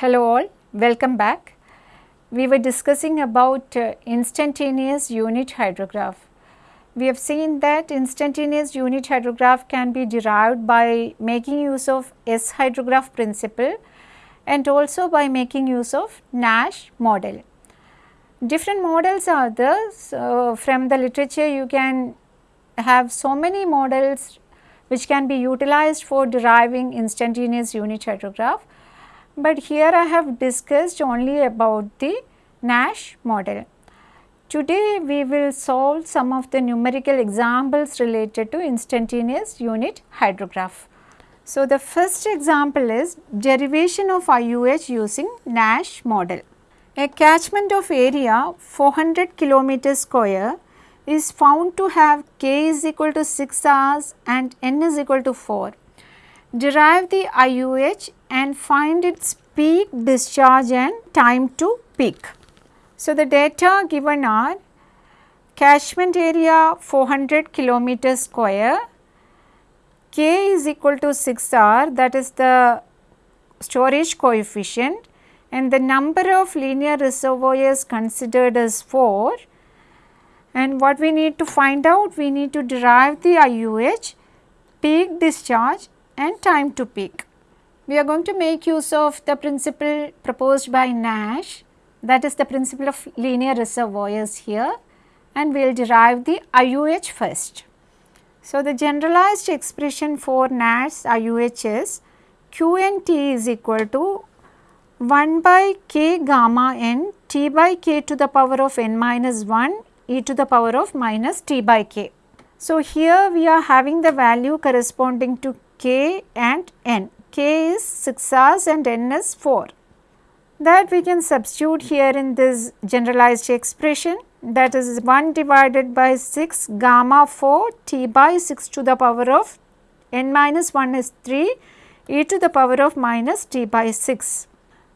Hello all, welcome back. We were discussing about uh, instantaneous unit hydrograph. We have seen that instantaneous unit hydrograph can be derived by making use of S hydrograph principle and also by making use of Nash model. Different models are there. So, from the literature you can have so many models which can be utilized for deriving instantaneous unit hydrograph. But here I have discussed only about the Nash model. Today we will solve some of the numerical examples related to instantaneous unit hydrograph. So, the first example is derivation of IUH using Nash model. A catchment of area 400 kilometer square is found to have k is equal to 6 hours and n is equal to 4. Derive the IUH and find its peak discharge and time to peak. So, the data given are catchment area 400 kilometer square, k is equal to 6 r that is the storage coefficient and the number of linear reservoirs considered is 4 and what we need to find out we need to derive the IUH, peak discharge and time to peak. We are going to make use of the principle proposed by Nash that is the principle of linear reservoirs here and we will derive the IUH first. So, the generalized expression for Nash IUH is QNT is equal to 1 by k gamma n t by k to the power of n minus 1 e to the power of minus t by k. So, here we are having the value corresponding to k and n. k is 6 hours and n is 4. That we can substitute here in this generalized expression that is 1 divided by 6 gamma 4 t by 6 to the power of n minus 1 is 3 e to the power of minus t by 6.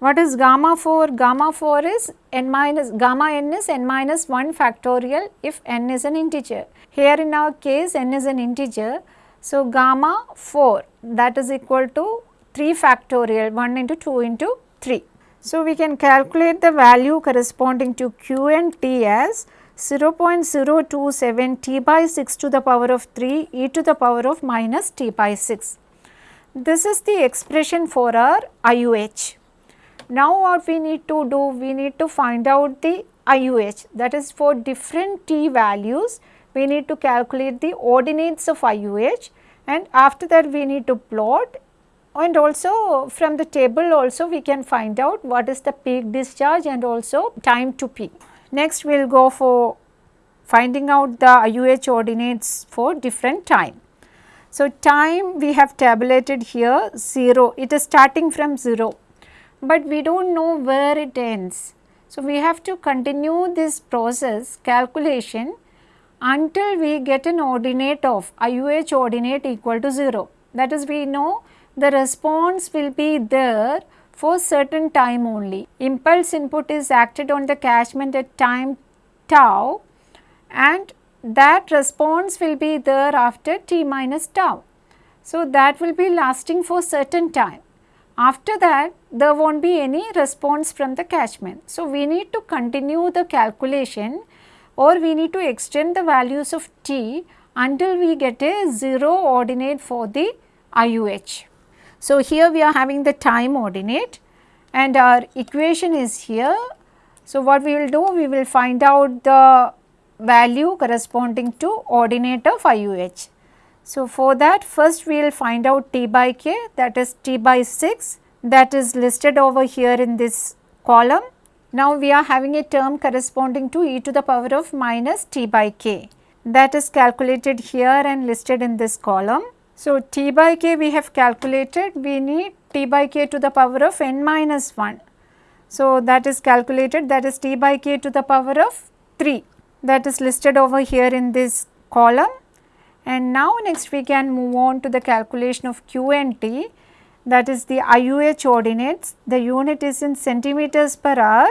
What is gamma 4? Gamma 4 is n minus gamma n is n minus 1 factorial if n is an integer. Here in our case n is an integer. So, gamma 4 that is equal to 3 factorial 1 into 2 into 3. So, we can calculate the value corresponding to q and t as 0.027 t by 6 to the power of 3 e to the power of minus t by 6. This is the expression for our IUH. Now what we need to do, we need to find out the IUH that is for different t values, we need to calculate the ordinates of IUH and after that we need to plot and also from the table also we can find out what is the peak discharge and also time to peak. Next we will go for finding out the IUH ordinates for different time. So, time we have tabulated here 0, it is starting from 0 but we do not know where it ends. So, we have to continue this process calculation until we get an ordinate of IUH ordinate equal to 0. That is we know the response will be there for certain time only. Impulse input is acted on the catchment at time tau and that response will be there after t minus tau. So, that will be lasting for certain time. After that there will not be any response from the catchment. So, we need to continue the calculation or we need to extend the values of t until we get a 0 ordinate for the IUH. So, here we are having the time ordinate and our equation is here. So, what we will do we will find out the value corresponding to ordinate of IUH. So, for that first we will find out t by k that is t by 6 that is listed over here in this column. Now, we are having a term corresponding to e to the power of minus t by k that is calculated here and listed in this column. So, t by k we have calculated we need t by k to the power of n minus 1. So, that is calculated that is t by k to the power of 3 that is listed over here in this column and now next we can move on to the calculation of Q and T that is the IUH ordinates. The unit is in centimeters per hour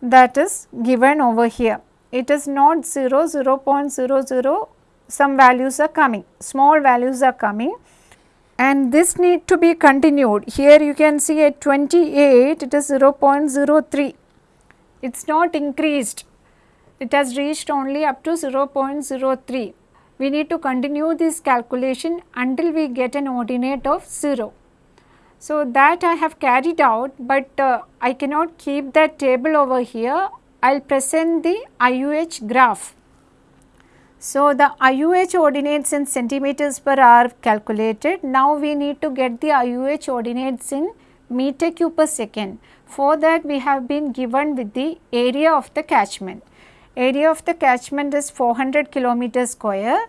that is given over here. It is not 0, 0 0.00 some values are coming, small values are coming. and this need to be continued. Here you can see at 28 it is 0.03, it is not increased, it has reached only up to 0.03. We need to continue this calculation until we get an ordinate of 0. So, that I have carried out, but uh, I cannot keep that table over here, I will present the IUH graph. So, the IUH ordinates in centimeters per hour calculated. Now, we need to get the IUH ordinates in meter cube per second. For that we have been given with the area of the catchment. Area of the catchment is 400 kilometer square.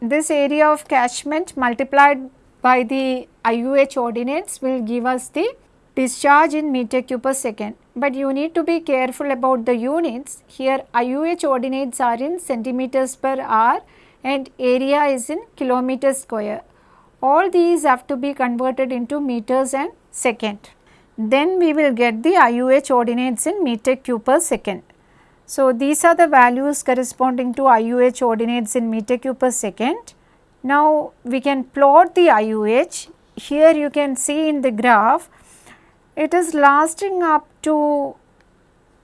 This area of catchment multiplied by the IUH ordinates will give us the discharge in meter cube per second but you need to be careful about the units. Here IUH ordinates are in centimeters per hour and area is in kilometer square. All these have to be converted into meters and second. Then we will get the IUH ordinates in meter cube per second. So, these are the values corresponding to IUH ordinates in meter cube per second. Now, we can plot the IUH. Here you can see in the graph it is lasting up to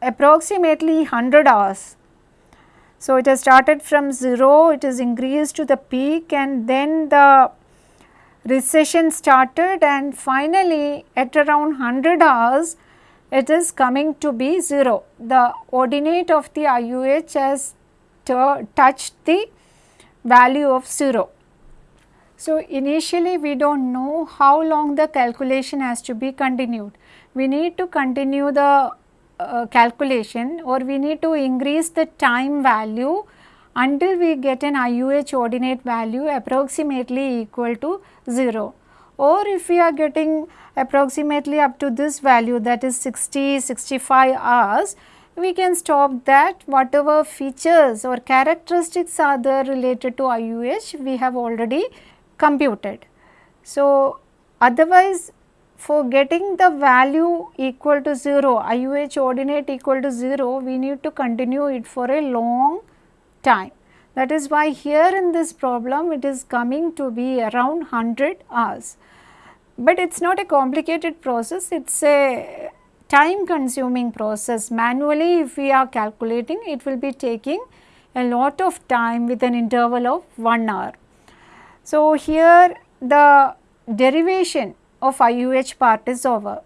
approximately 100 hours. So, it has started from 0, it is increased to the peak and then the recession started and finally at around 100 hours it is coming to be 0. The ordinate of the IUH has touched the value of 0. So, initially we do not know how long the calculation has to be continued. We need to continue the uh, calculation or we need to increase the time value until we get an IUH ordinate value approximately equal to 0 or if we are getting approximately up to this value that is 60 65 hours we can stop that. Whatever features or characteristics are there related to IUH we have already computed. So, otherwise for getting the value equal to 0, IUH ordinate equal to 0, we need to continue it for a long time. That is why here in this problem it is coming to be around 100 hours. But it is not a complicated process, it is a time consuming process. Manually if we are calculating it will be taking a lot of time with an interval of 1 hour. So, here the derivation of IUH part is over.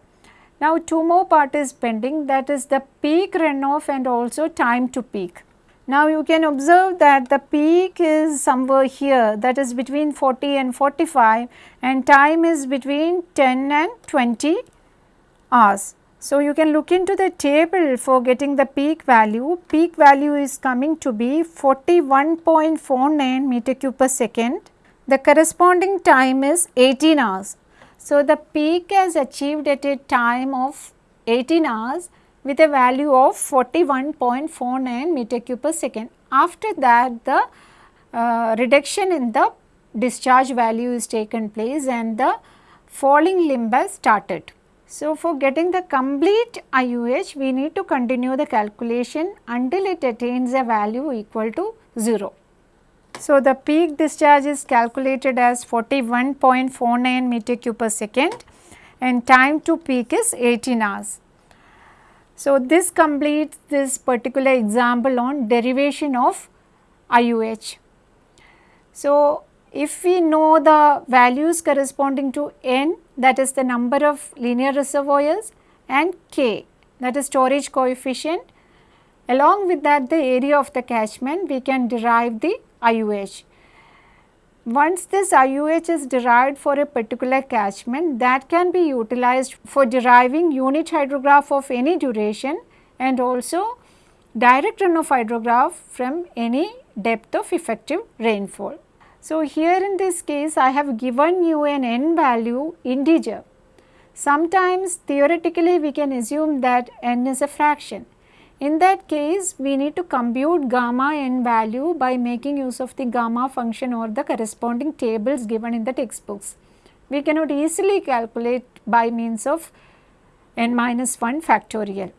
Now, two more part is pending that is the peak runoff and also time to peak. Now, you can observe that the peak is somewhere here that is between 40 and 45 and time is between 10 and 20 hours. So, you can look into the table for getting the peak value. Peak value is coming to be 41.49 meter cube per second. The corresponding time is 18 hours. So, the peak is achieved at a time of 18 hours with a value of 41.49 meter cube per second. After that the uh, reduction in the discharge value is taken place and the falling limb has started. So, for getting the complete IUH we need to continue the calculation until it attains a value equal to 0. So, the peak discharge is calculated as 41.49 meter cube per second and time to peak is 18 hours. So, this completes this particular example on derivation of IUH. So, if we know the values corresponding to n that is the number of linear reservoirs and k that is storage coefficient along with that the area of the catchment we can derive the IUH. Once this IUH is derived for a particular catchment that can be utilized for deriving unit hydrograph of any duration and also direct runoff hydrograph from any depth of effective rainfall. So, here in this case I have given you an n value integer. Sometimes theoretically we can assume that n is a fraction in that case, we need to compute gamma n value by making use of the gamma function or the corresponding tables given in the textbooks. We cannot easily calculate by means of n minus 1 factorial.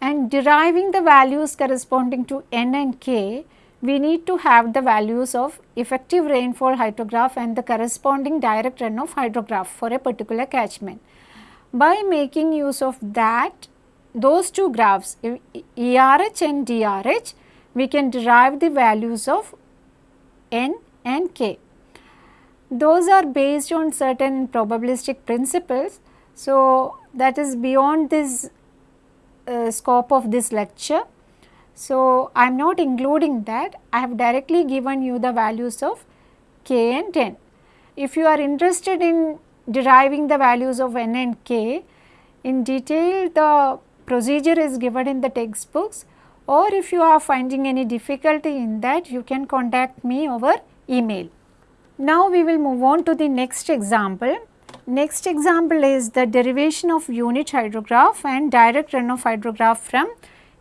And deriving the values corresponding to n and k, we need to have the values of effective rainfall hydrograph and the corresponding direct runoff hydrograph for a particular catchment. By making use of that those two graphs ERH and DRH we can derive the values of N and K. Those are based on certain probabilistic principles. So, that is beyond this uh, scope of this lecture. So, I am not including that, I have directly given you the values of k and n. If you are interested in deriving the values of n and k, in detail the procedure is given in the textbooks or if you are finding any difficulty in that you can contact me over email. Now we will move on to the next example. Next example is the derivation of unit hydrograph and direct runoff hydrograph from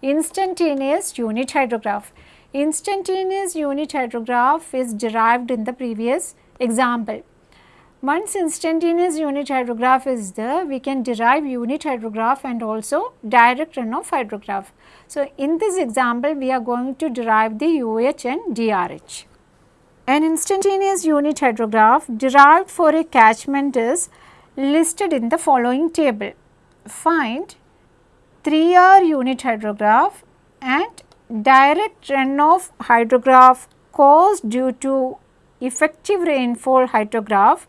instantaneous unit hydrograph. Instantaneous unit hydrograph is derived in the previous example. Once instantaneous unit hydrograph is there, we can derive unit hydrograph and also direct runoff hydrograph. So, in this example, we are going to derive the UH and DRH. An instantaneous unit hydrograph derived for a catchment is listed in the following table. Find 3R unit hydrograph and direct runoff hydrograph caused due to effective rainfall hydrograph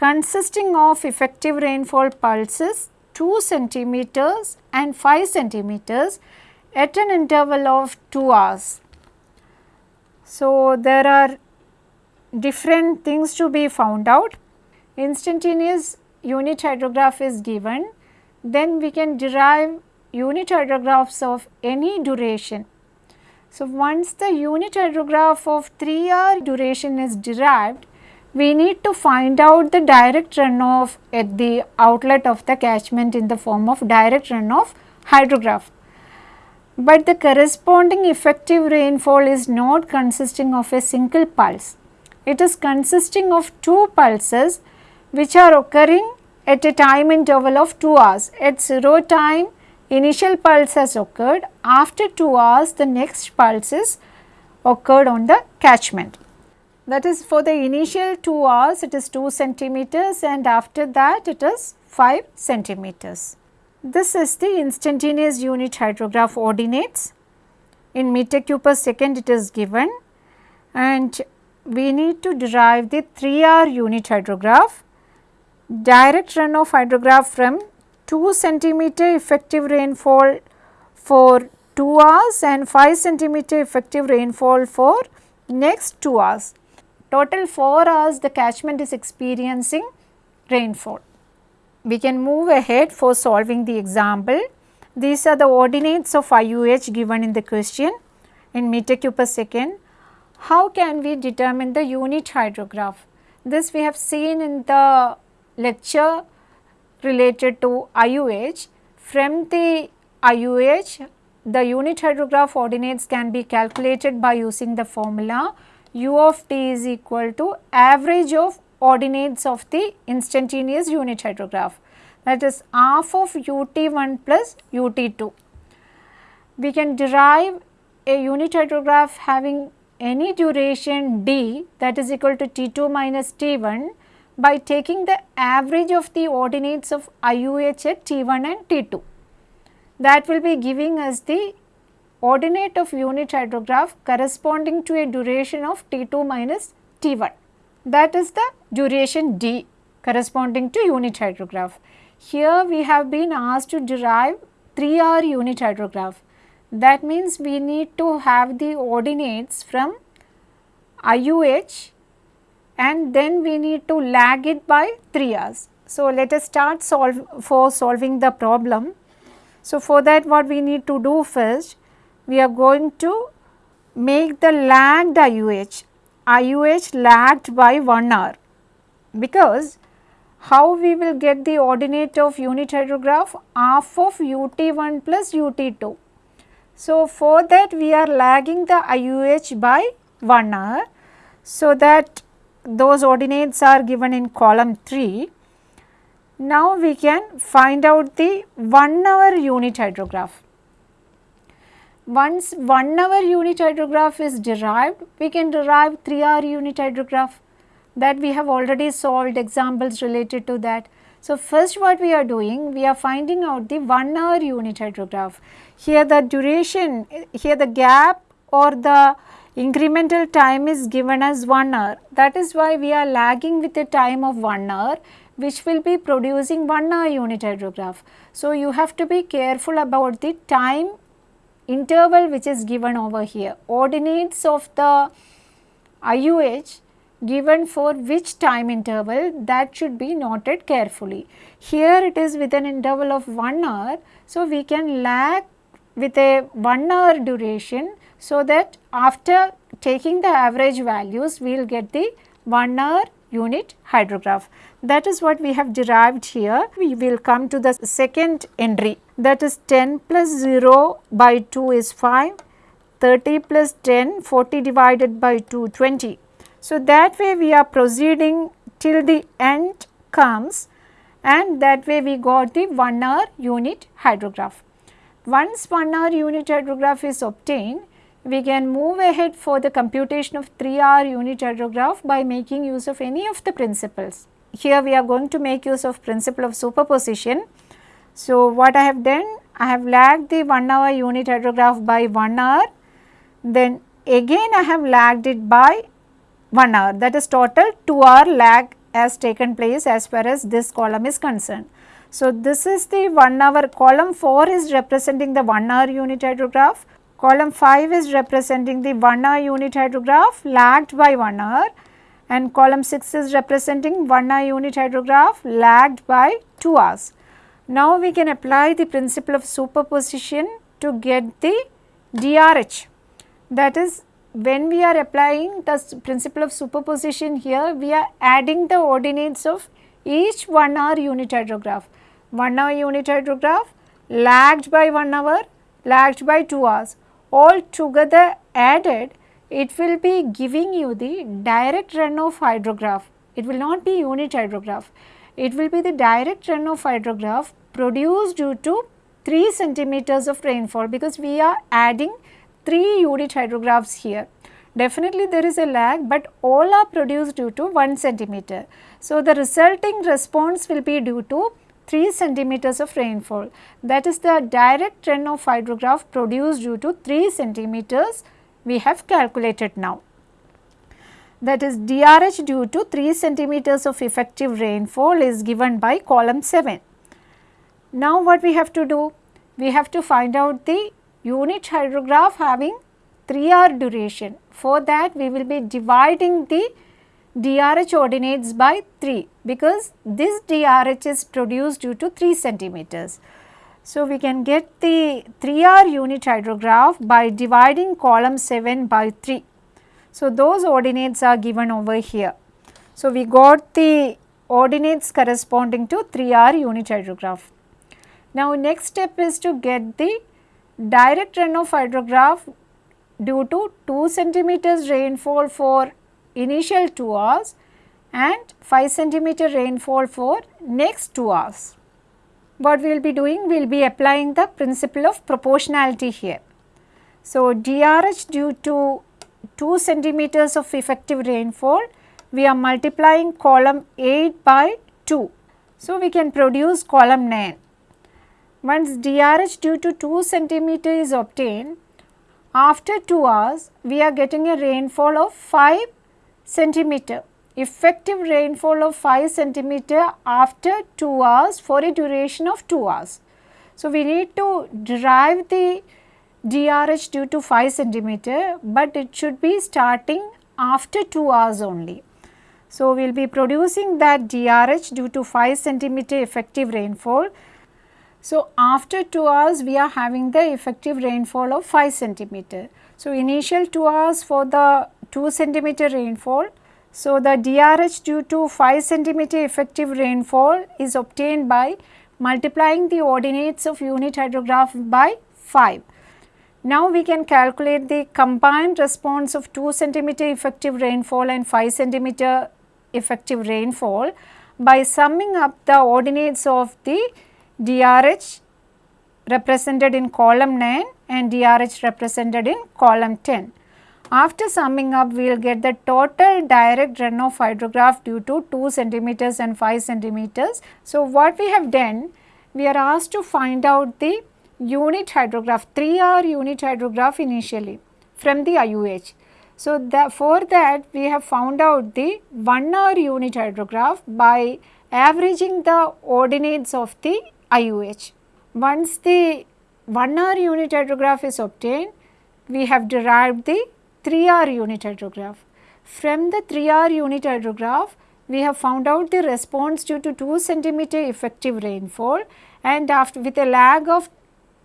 consisting of effective rainfall pulses 2 centimeters and 5 centimeters at an interval of 2 hours. So, there are different things to be found out. Instantaneous unit hydrograph is given then we can derive unit hydrographs of any duration. So, once the unit hydrograph of 3 hour duration is derived, we need to find out the direct runoff at the outlet of the catchment in the form of direct runoff hydrograph. But the corresponding effective rainfall is not consisting of a single pulse. It is consisting of two pulses which are occurring at a time interval of 2 hours. At 0 time initial pulse has occurred, after 2 hours the next pulse is occurred on the catchment. That is for the initial 2 hours it is 2 centimeters and after that it is 5 centimeters. This is the instantaneous unit hydrograph ordinates. In meter cube per second it is given and we need to derive the 3 hour unit hydrograph direct runoff hydrograph from 2 centimeter effective rainfall for 2 hours and 5 centimeter effective rainfall for next 2 hours. Total 4 hours the catchment is experiencing rainfall. We can move ahead for solving the example. These are the ordinates of IUH given in the question in meter cube per second. How can we determine the unit hydrograph? This we have seen in the lecture related to IUH. From the IUH, the unit hydrograph ordinates can be calculated by using the formula u of t is equal to average of ordinates of the instantaneous unit hydrograph that is half of ut1 plus ut2. We can derive a unit hydrograph having any duration d that is equal to t2 minus t1 by taking the average of the ordinates of IUH at T1 and T2. That will be giving us the ordinate of unit hydrograph corresponding to a duration of T2 minus T1. That is the duration D corresponding to unit hydrograph. Here we have been asked to derive 3 hour unit hydrograph. That means we need to have the ordinates from IUH and then we need to lag it by 3 hours. So, let us start solve for solving the problem. So, for that what we need to do first, we are going to make the lagged IUH, IUH lagged by 1 hour because how we will get the ordinate of unit hydrograph half of UT1 plus UT2. So, for that we are lagging the IUH by 1 hour so that those ordinates are given in column 3. Now we can find out the 1 hour unit hydrograph. Once 1 hour unit hydrograph is derived, we can derive 3 hour unit hydrograph that we have already solved examples related to that. So, first what we are doing, we are finding out the 1 hour unit hydrograph. Here the duration, here the gap or the incremental time is given as 1 hour. That is why we are lagging with a time of 1 hour which will be producing 1 hour unit hydrograph. So, you have to be careful about the time interval which is given over here. Ordinates of the IUH given for which time interval that should be noted carefully. Here it is with an interval of 1 hour. So, we can lag with a 1 hour duration so that after taking the average values we will get the 1 hour unit hydrograph. That is what we have derived here. We will come to the second entry that is 10 plus 0 by 2 is 5, 30 plus 10, 40 divided by 2, 20. So, that way we are proceeding till the end comes and that way we got the 1 hour unit hydrograph. Once 1 hour unit hydrograph is obtained, we can move ahead for the computation of 3 hour unit hydrograph by making use of any of the principles. Here we are going to make use of principle of superposition. So, what I have done? I have lagged the 1 hour unit hydrograph by 1 hour, then again I have lagged it by 1 hour that is total 2 hour lag has taken place as far as this column is concerned. So, this is the 1 hour column 4 is representing the 1 hour unit hydrograph, column 5 is representing the 1 hour unit hydrograph lagged by 1 hour and column 6 is representing 1 hour unit hydrograph lagged by 2 hours. Now, we can apply the principle of superposition to get the DRH that is when we are applying the principle of superposition here, we are adding the ordinates of each 1 hour unit hydrograph. 1 hour unit hydrograph lagged by 1 hour, lagged by 2 hours. All together added, it will be giving you the direct runoff hydrograph. It will not be unit hydrograph. It will be the direct runoff hydrograph produced due to 3 centimeters of rainfall because we are adding 3 unit hydrographs here. Definitely there is a lag but all are produced due to 1 centimeter. So, the resulting response will be due to 3 centimeters of rainfall. That is the direct runoff hydrograph produced due to 3 centimeters we have calculated now. That is DRH due to 3 centimeters of effective rainfall is given by column 7. Now, what we have to do? We have to find out the unit hydrograph having 3 hour duration. For that we will be dividing the DRH ordinates by 3 because this DRH is produced due to 3 centimeters. So, we can get the 3 hour unit hydrograph by dividing column 7 by 3. So, those ordinates are given over here. So, we got the ordinates corresponding to 3 hour unit hydrograph. Now, next step is to get the direct runoff hydrograph due to 2 centimeters rainfall for initial 2 hours and 5 centimeter rainfall for next 2 hours. What we will be doing? We will be applying the principle of proportionality here. So, DRH due to 2 centimeters of effective rainfall, we are multiplying column 8 by 2. So, we can produce column 9. Once DRH due to 2 centimeter is obtained, after 2 hours we are getting a rainfall of 5 centimeter. Effective rainfall of 5 centimeter after 2 hours for a duration of 2 hours. So, we need to derive the DRH due to 5 centimeter, but it should be starting after 2 hours only. So, we will be producing that DRH due to 5 centimeter effective rainfall so, after 2 hours we are having the effective rainfall of 5 centimeter. So, initial 2 hours for the 2 centimeter rainfall. So, the DRH due to 5 centimeter effective rainfall is obtained by multiplying the ordinates of unit hydrograph by 5. Now, we can calculate the combined response of 2 centimeter effective rainfall and 5 centimeter effective rainfall by summing up the ordinates of the DRH represented in column 9 and DRH represented in column 10. After summing up, we will get the total direct runoff hydrograph due to 2 centimeters and 5 centimeters. So, what we have done, we are asked to find out the unit hydrograph, 3R unit hydrograph initially from the IUH. So, the, for that we have found out the 1R unit hydrograph by averaging the ordinates of the IUH. Once the 1R unit hydrograph is obtained, we have derived the 3R unit hydrograph. From the 3R unit hydrograph, we have found out the response due to 2 centimeter effective rainfall and after with a lag of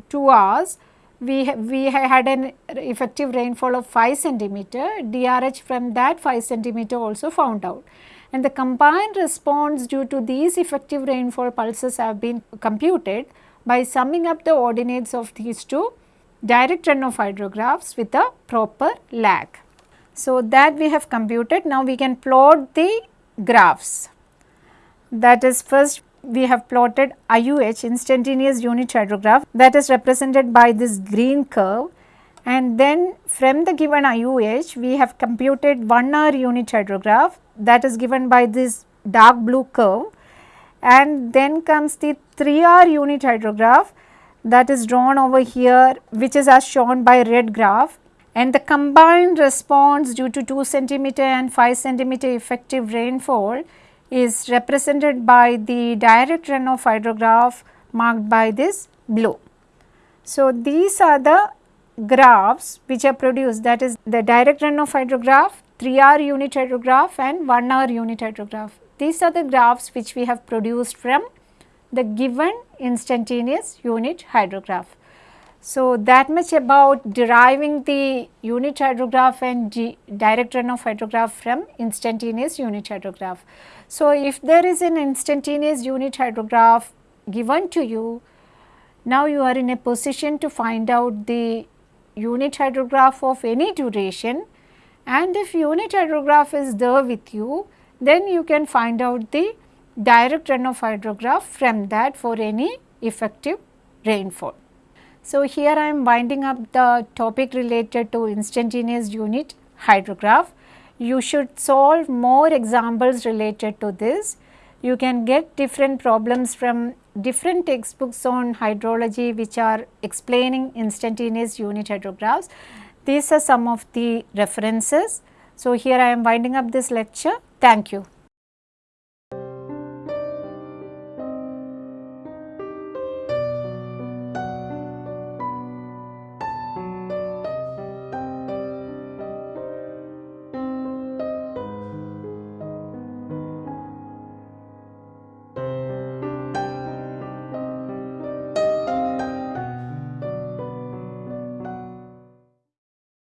2 hours, we, we had an effective rainfall of 5 centimeter, DRH from that 5 centimeter also found out. And the combined response due to these effective rainfall pulses have been computed by summing up the ordinates of these two direct runoff hydrographs with a proper lag. So, that we have computed. Now, we can plot the graphs. That is first we have plotted IUH instantaneous unit hydrograph that is represented by this green curve. And then from the given IUH we have computed 1 hour unit hydrograph that is given by this dark blue curve. And then comes the 3 hour unit hydrograph that is drawn over here which is as shown by red graph. And the combined response due to 2 centimeter and 5 centimeter effective rainfall is represented by the direct runoff hydrograph marked by this blue. So, these are the graphs which are produced that is the direct runoff hydrograph, 3R unit hydrograph and 1R unit hydrograph. These are the graphs which we have produced from the given instantaneous unit hydrograph. So, that much about deriving the unit hydrograph and direct runoff hydrograph from instantaneous unit hydrograph. So, if there is an instantaneous unit hydrograph given to you, now you are in a position to find out the unit hydrograph of any duration and if unit hydrograph is there with you, then you can find out the direct runoff hydrograph from that for any effective rainfall. So, here I am winding up the topic related to instantaneous unit hydrograph. You should solve more examples related to this. You can get different problems from different textbooks on hydrology which are explaining instantaneous unit hydrographs. These are some of the references. So, here I am winding up this lecture. Thank you.